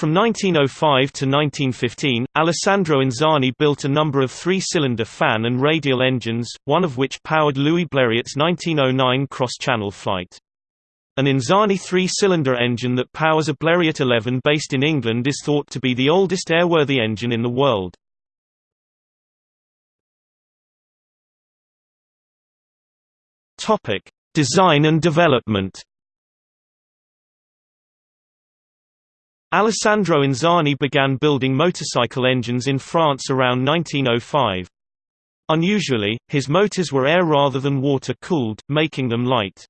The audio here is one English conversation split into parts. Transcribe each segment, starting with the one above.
From 1905 to 1915, Alessandro Anzani built a number of three-cylinder fan and radial engines, one of which powered Louis Blériot's 1909 cross-channel flight. An Anzani three-cylinder engine that powers a Blériot 11 based in England is thought to be the oldest airworthy engine in the world. Design and development. Alessandro Anzani began building motorcycle engines in France around 1905. Unusually, his motors were air rather than water-cooled, making them light.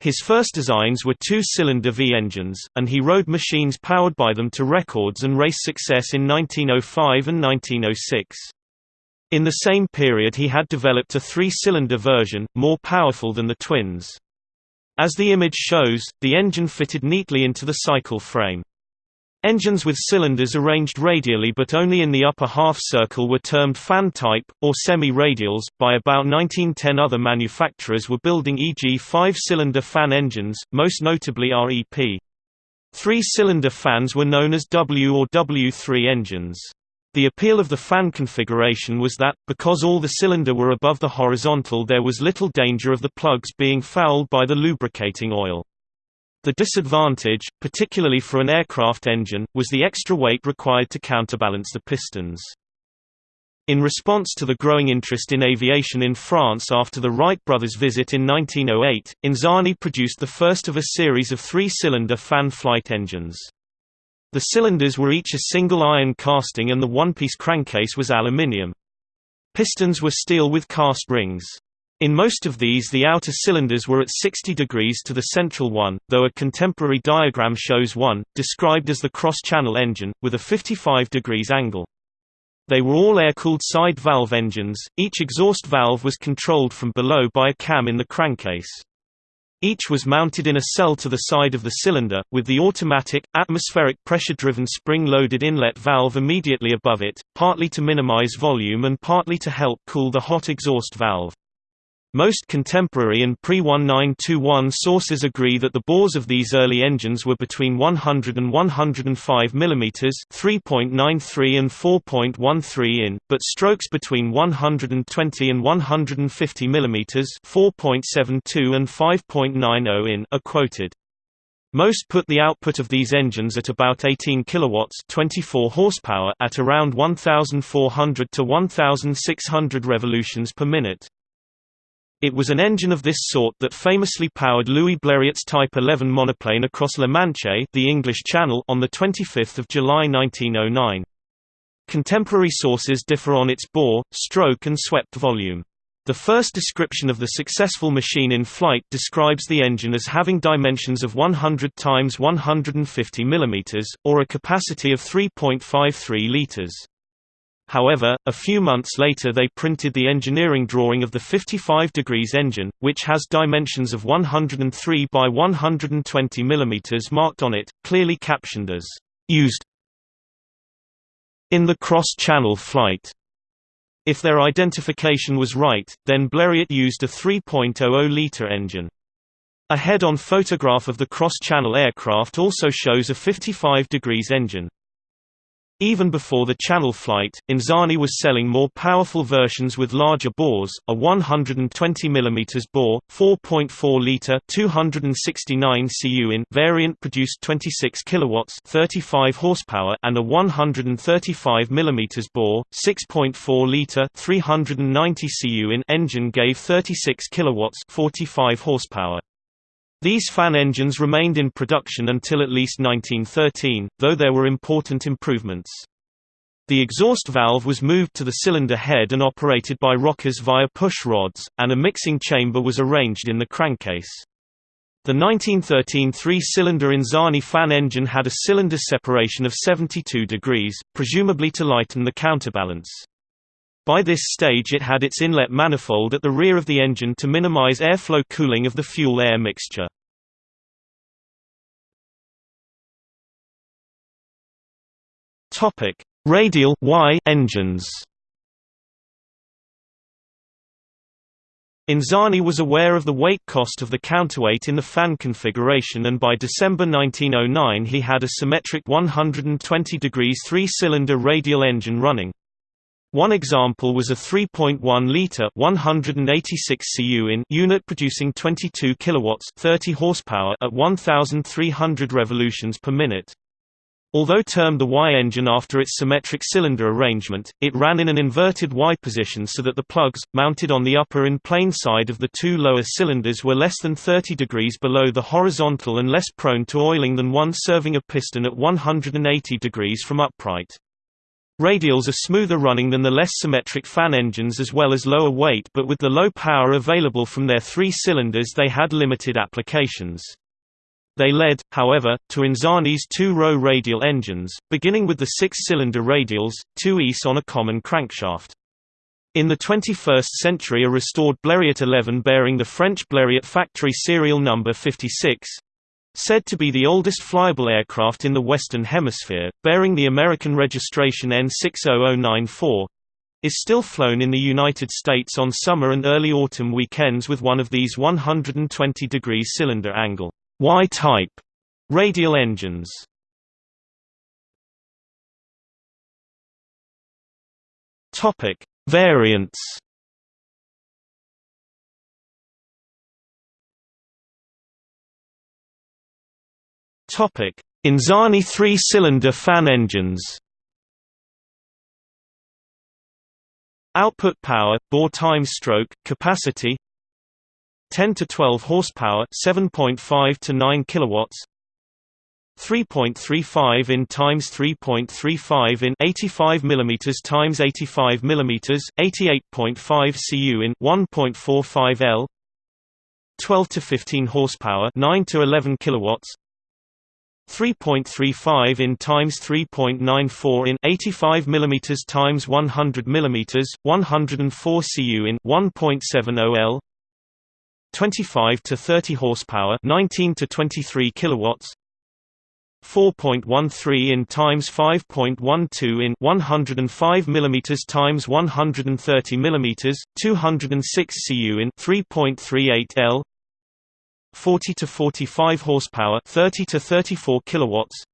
His first designs were two-cylinder V-engines, and he rode machines powered by them to records and race success in 1905 and 1906. In the same period he had developed a three-cylinder version, more powerful than the twins. As the image shows, the engine fitted neatly into the cycle frame. Engines with cylinders arranged radially but only in the upper half circle were termed fan type, or semi-radials. By about 1910 other manufacturers were building e.g. five-cylinder fan engines, most notably REP. Three-cylinder fans were known as W or W3 engines. The appeal of the fan configuration was that, because all the cylinder were above the horizontal there was little danger of the plugs being fouled by the lubricating oil. The disadvantage, particularly for an aircraft engine, was the extra weight required to counterbalance the pistons. In response to the growing interest in aviation in France after the Wright brothers' visit in 1908, Anzani produced the first of a series of three-cylinder fan flight engines. The cylinders were each a single iron casting and the one-piece crankcase was aluminium. Pistons were steel with cast rings. In most of these the outer cylinders were at 60 degrees to the central one, though a contemporary diagram shows one, described as the cross-channel engine, with a 55 degrees angle. They were all air-cooled side valve engines, each exhaust valve was controlled from below by a cam in the crankcase. Each was mounted in a cell to the side of the cylinder, with the automatic, atmospheric pressure-driven spring-loaded inlet valve immediately above it, partly to minimize volume and partly to help cool the hot exhaust valve. Most contemporary and pre-1921 sources agree that the bores of these early engines were between 100 and 105 mm 3.93 and 4.13 in, but strokes between 120 and 150 mm 4.72 and 5.90 in are quoted. Most put the output of these engines at about 18 kilowatts, 24 horsepower at around 1400 to 1600 revolutions per minute. It was an engine of this sort that famously powered Louis Blériot's Type 11 monoplane across La Manche the English Channel on 25 July 1909. Contemporary sources differ on its bore, stroke and swept volume. The first description of the successful machine in flight describes the engine as having dimensions of 100 x 150 mm, or a capacity of 3.53 liters. However, a few months later they printed the engineering drawing of the 55 degrees engine, which has dimensions of 103 by 120 mm marked on it, clearly captioned as used in the cross-channel flight. If their identification was right, then Blériot used a 3.00-liter engine. A head-on photograph of the cross-channel aircraft also shows a 55 degrees engine. Even before the Channel flight, Anzani was selling more powerful versions with larger bores, a 120 mm bore, 4.4-liter 269 cu in variant produced 26 kilowatts 35 horsepower and a 135 mm bore, 6.4-liter 390 cu in engine gave 36 kilowatts 45 horsepower. These fan engines remained in production until at least 1913, though there were important improvements. The exhaust valve was moved to the cylinder head and operated by rockers via push rods, and a mixing chamber was arranged in the crankcase. The 1913 three-cylinder Anzani fan engine had a cylinder separation of 72 degrees, presumably to lighten the counterbalance. By this stage it had its inlet manifold at the rear of the engine to minimize airflow cooling of the fuel-air mixture. Topic: Radial Y engines. Anzani was aware of the weight cost of the counterweight in the fan configuration and by December 1909 he had a symmetric 120 degrees three-cylinder radial engine running. One example was a 3.1-liter 186 cu in unit producing 22 kilowatts 30 horsepower at 1,300 revolutions per minute. Although termed the Y engine after its symmetric cylinder arrangement, it ran in an inverted Y position so that the plugs, mounted on the upper in plane side of the two lower cylinders were less than 30 degrees below the horizontal and less prone to oiling than one serving a piston at 180 degrees from upright. Radials are smoother running than the less symmetric fan engines as well as lower weight but with the low power available from their three cylinders they had limited applications. They led, however, to Anzani's two-row radial engines, beginning with the six-cylinder radials, two ease on a common crankshaft. In the 21st century a restored Blériot 11 bearing the French Blériot factory serial number 56, said to be the oldest flyable aircraft in the Western Hemisphere, bearing the American registration N60094, is still flown in the United States on summer and early autumn weekends with one of these 120 degree cylinder angle Y-type radial engines. Topic: Variants. Anzani three-cylinder fan engines. Output power, bore time stroke, capacity 10 to 12 horsepower 7.5 to 9 kilowatts 3.35 in times 3.35 in 85 mm times 85 mm 88.5 cu in 1.45 L 12 to 15 horsepower 9 to 11 kilowatts 3.35 in times 3.94 in 85 mm times 100 mm 104 cu in 1.70 L 25 to 30 horsepower 19 to 23 kilowatts 4.13 in times 5.12 in 105 mm times 130 mm 206 cu in 3.38 L 40 to 45 horsepower 30 to 34 kilowatts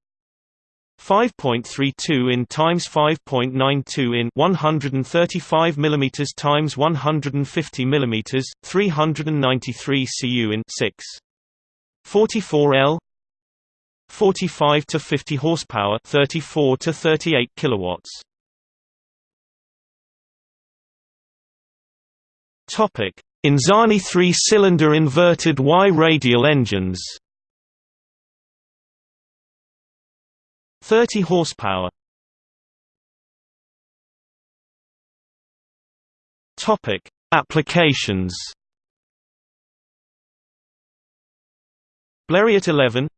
5.32 in times 5.92 in 135 mm times 150 mm 393 cu in 6 44 L 45 to 50 horsepower 34 to 38 kilowatts. Topic Anzani 3-cylinder inverted Y radial engines. 30 horsepower. Topic: Applications. Blériot 11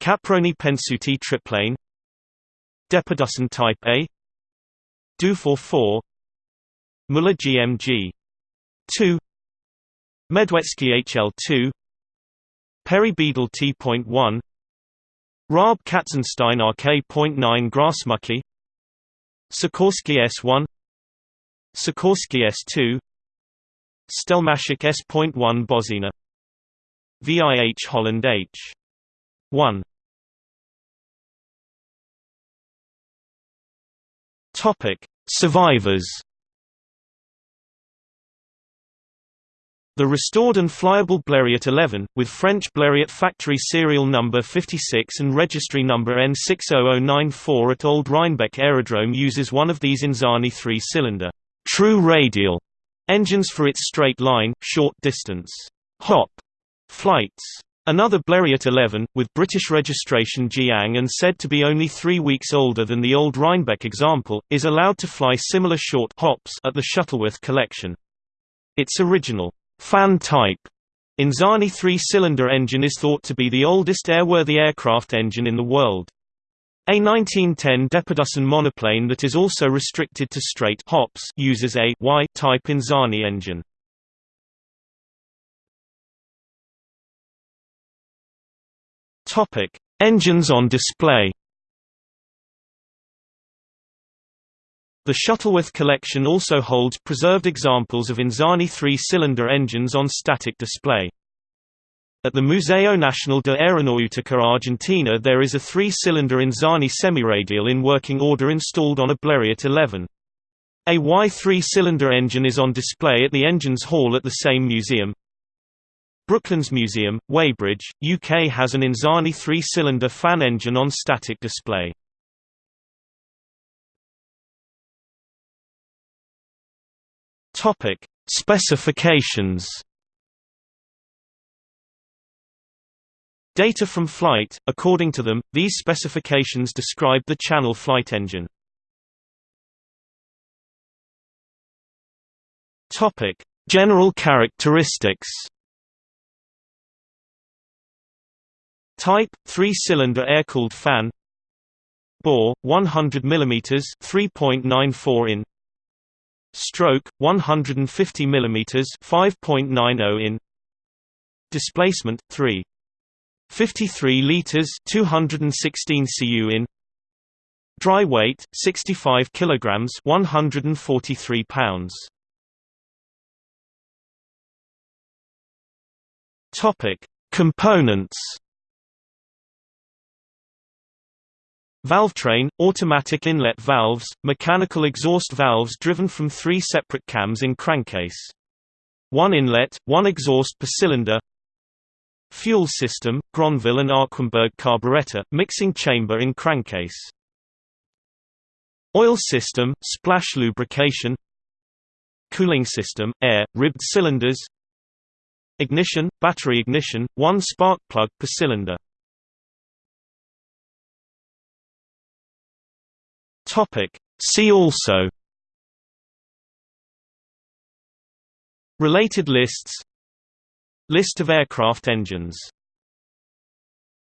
Caproni Pensuti triplane. Deperdussin Type A. Dufaux 4 Muller GMG 2 Medwecki HL2 Perry Beadle T.1 Raab Katzenstein RK.9 Grasmücke Sikorsky S1 Sikorsky S2 Stelmaszyk S.1 Bożena. VIH Holland H. 1 Topic. Survivors The restored and flyable Blériot 11, with French Blériot factory serial number 56 and registry number N60094 at Old Rhinebeck Aerodrome uses one of these Anzani three-cylinder true radial engines for its straight line, short distance hop flights. Another Blériot 11, with British registration Jiang and said to be only three weeks older than the old Rhinebeck example, is allowed to fly similar short hops at the Shuttleworth collection. Its original fan type Anzani three-cylinder engine is thought to be the oldest airworthy aircraft engine in the world. A 1910 Deperdussin monoplane that is also restricted to straight hops uses a Y-type Anzani engine. Topic: Engines on display. The Shuttleworth collection also holds preserved examples of Anzani three-cylinder engines on static display. At the Museo Nacional de Aeronáutica Argentina there is a three-cylinder Anzani semiradial in working order installed on a Blériot 11. A Y three-cylinder engine is on display at the Engines Hall at the same museum. Brooklands Museum, Weybridge, UK has an Anzani three-cylinder fan engine on static display. Topic: Specifications. Data from flight, according to them, these specifications describe the channel flight engine. Topic: General characteristics. Type: three-cylinder air-cooled fan. Bore: 100 mm, 3.94 in. Stroke 150 mm 5.90 in Displacement 3 53 liters 216 cu in Dry weight 65 kilograms 143 pounds. Topic Components Valvetrain, automatic inlet valves, mechanical exhaust valves driven from three separate cams in crankcase. One inlet, one exhaust per cylinder Fuel system, Grouvelle and Arquembourg carburetor, mixing chamber in crankcase. Oil system, splash lubrication Cooling system, air, ribbed cylinders Ignition, battery ignition, one spark plug per cylinder Topic. See also. Related lists. List of aircraft engines